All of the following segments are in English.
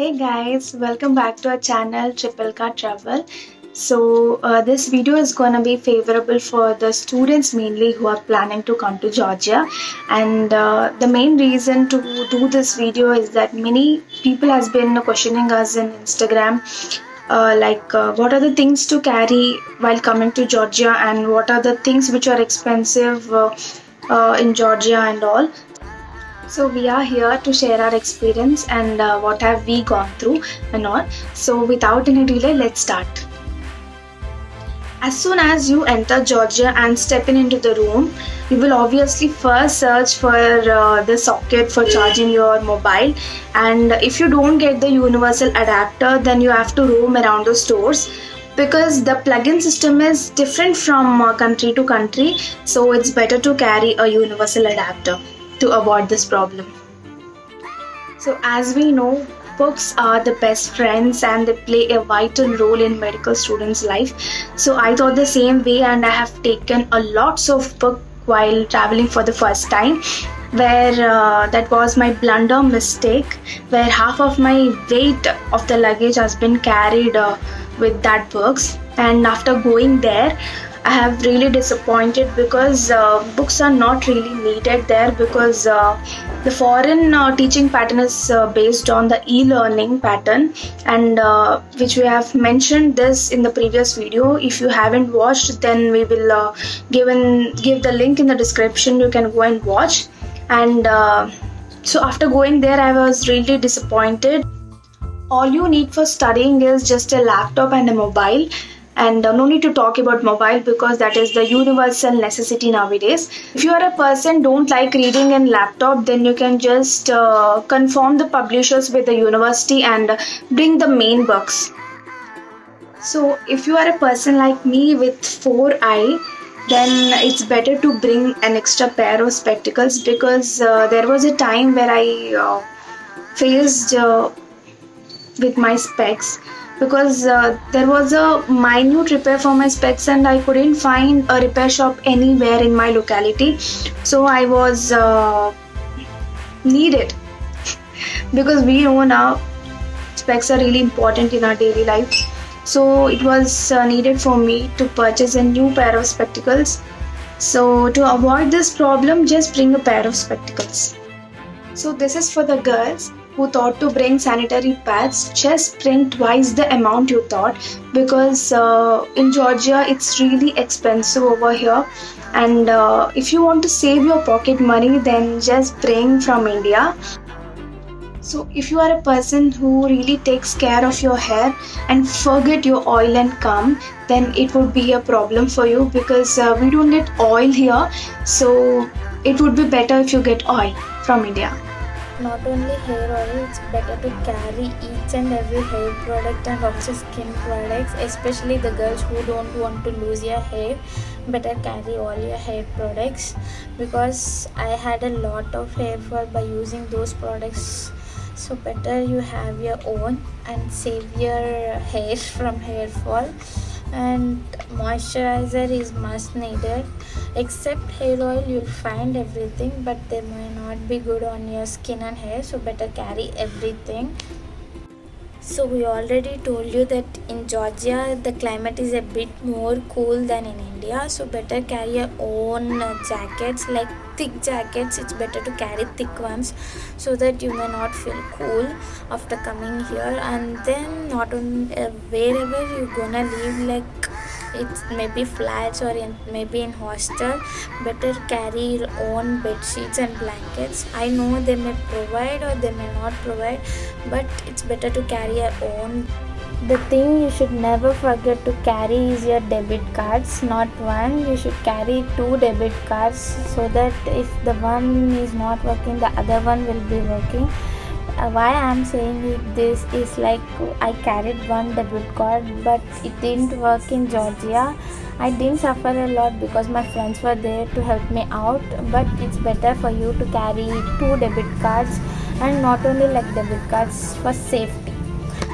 Hey guys, welcome back to our channel Triple Car Travel. So uh, this video is going to be favorable for the students mainly who are planning to come to Georgia and uh, the main reason to do this video is that many people has been questioning us in Instagram uh, like uh, what are the things to carry while coming to Georgia and what are the things which are expensive uh, uh, in Georgia and all so we are here to share our experience and uh, what have we gone through and all so without any delay let's start as soon as you enter Georgia and step in into the room, you will obviously first search for uh, the socket for charging your mobile. And if you don't get the universal adapter, then you have to roam around the stores because the plug-in system is different from uh, country to country. So it's better to carry a universal adapter to avoid this problem. So as we know, books are the best friends and they play a vital role in medical students life so i thought the same way and i have taken a lots of book while traveling for the first time where uh, that was my blunder mistake where half of my weight of the luggage has been carried uh, with that books and after going there I have really disappointed because uh, books are not really needed there because uh, the foreign uh, teaching pattern is uh, based on the e-learning pattern. And uh, which we have mentioned this in the previous video. If you haven't watched then we will uh, give give the link in the description. You can go and watch. And so after going there I was really disappointed. All you need for studying is just a laptop and a mobile and uh, no need to talk about mobile because that is the universal necessity nowadays. If you are a person don't like reading in laptop then you can just uh, confirm the publishers with the university and bring the main books. So if you are a person like me with four eye then it's better to bring an extra pair of spectacles because uh, there was a time where I uh, faced uh, with my specs because uh, there was a minute repair for my specs and I couldn't find a repair shop anywhere in my locality. So I was uh, needed. Because we know now specs are really important in our daily life. So it was uh, needed for me to purchase a new pair of spectacles. So to avoid this problem just bring a pair of spectacles. So this is for the girls who thought to bring sanitary pads just bring twice the amount you thought because uh, in Georgia it's really expensive over here. And uh, if you want to save your pocket money then just bring from India. So if you are a person who really takes care of your hair and forget your oil and come then it would be a problem for you because uh, we don't get oil here. So it would be better if you get oil from India not only hair oil it's better to carry each and every hair product and also skin products especially the girls who don't want to lose your hair. Better carry all your hair products because i had a lot of hair fall by using those products. So better you have your own and save your hair from hair fall and moisturizer is must needed. Except hair oil you'll find everything but they may not be good on your skin and hair so better carry everything so we already told you that in Georgia the climate is a bit more cool than in India. So better carry your own jackets like thick jackets. It's better to carry thick ones so that you may not feel cool after coming here. And then not on uh, wherever you're gonna live like it's maybe flats or in maybe in hostel. Better carry your own bed sheets and blankets. I know they may provide or they may not provide but it's better to carry your own. The thing you should never forget to carry is your debit cards not one. You should carry two debit cards so that if the one is not working the other one will be working why i'm saying this is like i carried one debit card but it didn't work in georgia. I didn't suffer a lot because my friends were there to help me out but it's better for you to carry two debit cards and not only like debit cards for safety.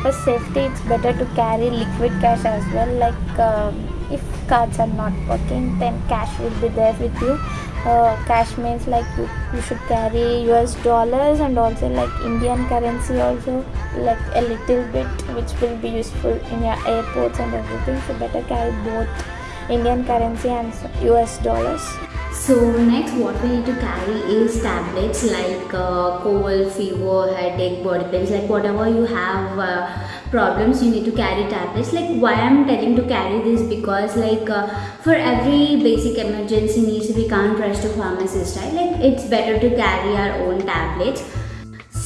For safety it's better to carry liquid cash as well like um, if cards are not working then cash will be there with you. Uh, cash means like you, you should carry us dollars and also like indian currency also like a little bit which will be useful in your airports and everything. So better carry both indian currency and us dollars. So next what we need to carry is tablets like uh, cold, fever, headache, body pains like whatever you have uh, problems you need to carry tablets like why I'm telling to carry this because like uh, for every basic emergency needs we can't rush to pharmacist right like it's better to carry our own tablets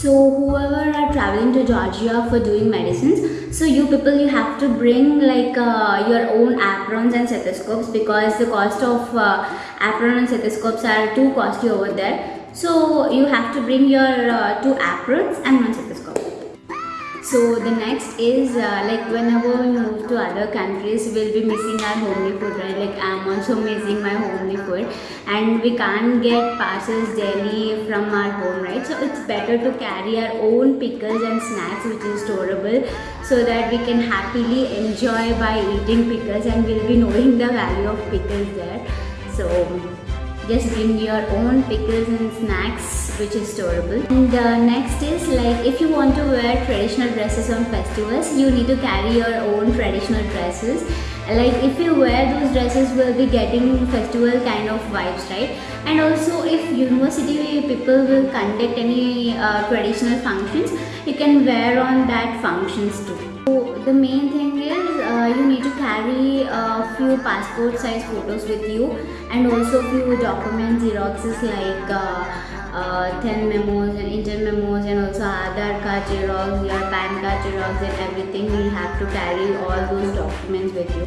so whoever are traveling to Georgia for doing medicines, so you people you have to bring like uh, your own aprons and stethoscopes because the cost of uh, apron and stethoscopes are too costly over there. So you have to bring your uh, two aprons and one stethoscope. So the next is uh, like whenever we move to other countries, we'll be missing our homely food, right? Like I'm also missing my homely food, and we can't get parcels daily from our home, right? So it's better to carry our own pickles and snacks, which is storable, so that we can happily enjoy by eating pickles, and we'll be knowing the value of pickles there. So just bring your own pickles and snacks which is storable and uh, next is like if you want to wear traditional dresses on festivals you need to carry your own traditional dresses. Like if you wear those dresses will be getting festival kind of vibes right? And also if university people will conduct any uh, traditional functions you can wear on that functions too. So the main thing is uh, you need to carry a few passport size photos with you. And also few documents xeroxes like uh, uh, 10 memos and inter memos and also Aadhaar card xerox, your PAN card xerox and everything. You have to carry all those documents with you.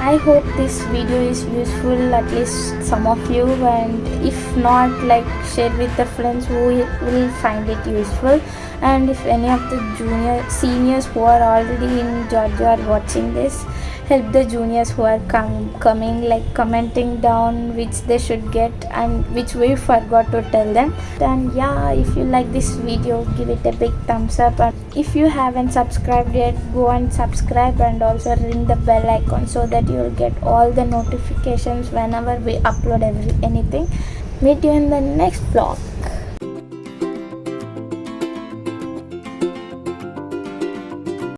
I hope this video is useful at least some of you. And if not like share with the friends who will find it useful. And if any of the junior seniors who are already in Georgia are watching this help the juniors who are com coming like commenting down which they should get and which we forgot to tell them. And yeah if you like this video give it a big thumbs up. And if you haven't subscribed yet go and subscribe and also ring the bell icon so that you will get all the notifications whenever we upload every anything. Meet you in the next vlog